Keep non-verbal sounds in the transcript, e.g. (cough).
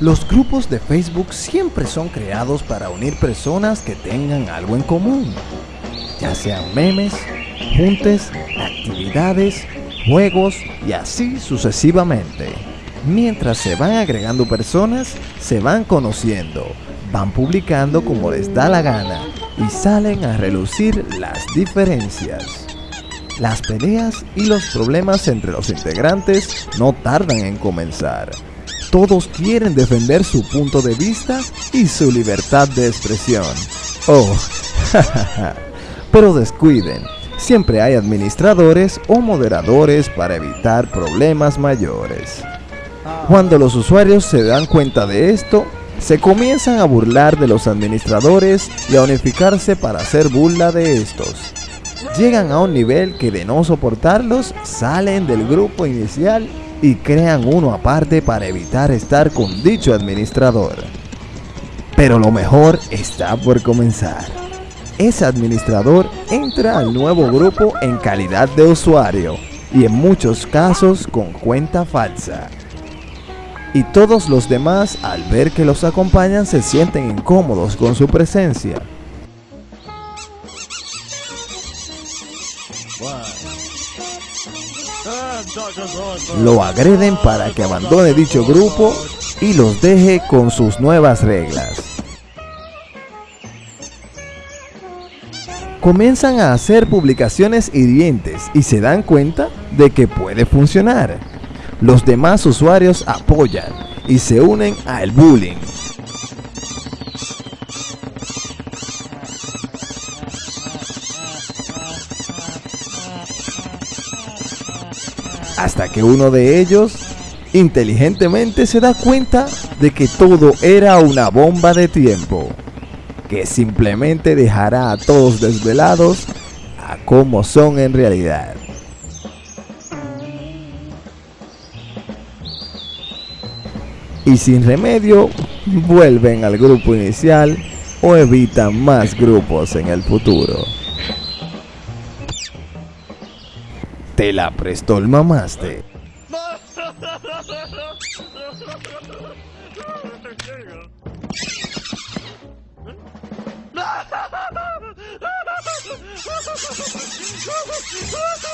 Los grupos de Facebook siempre son creados para unir personas que tengan algo en común, ya sean memes, juntes, actividades, juegos y así sucesivamente. Mientras se van agregando personas, se van conociendo, van publicando como les da la gana y salen a relucir las diferencias. Las peleas y los problemas entre los integrantes no tardan en comenzar. Todos quieren defender su punto de vista y su libertad de expresión. Oh, (laughs) pero descuiden, siempre hay administradores o moderadores para evitar problemas mayores. Cuando los usuarios se dan cuenta de esto, se comienzan a burlar de los administradores y a unificarse para hacer burla de estos llegan a un nivel que de no soportarlos salen del grupo inicial y crean uno aparte para evitar estar con dicho administrador. Pero lo mejor está por comenzar. Ese administrador entra al nuevo grupo en calidad de usuario y en muchos casos con cuenta falsa. Y todos los demás al ver que los acompañan se sienten incómodos con su presencia Lo agreden para que abandone dicho grupo y los deje con sus nuevas reglas. Comienzan a hacer publicaciones hirientes y se dan cuenta de que puede funcionar. Los demás usuarios apoyan y se unen al bullying. Hasta que uno de ellos inteligentemente se da cuenta de que todo era una bomba de tiempo, que simplemente dejará a todos desvelados a como son en realidad. Y sin remedio, vuelven al grupo inicial o evitan más grupos en el futuro. Te la prestó el mamaste. (laughs)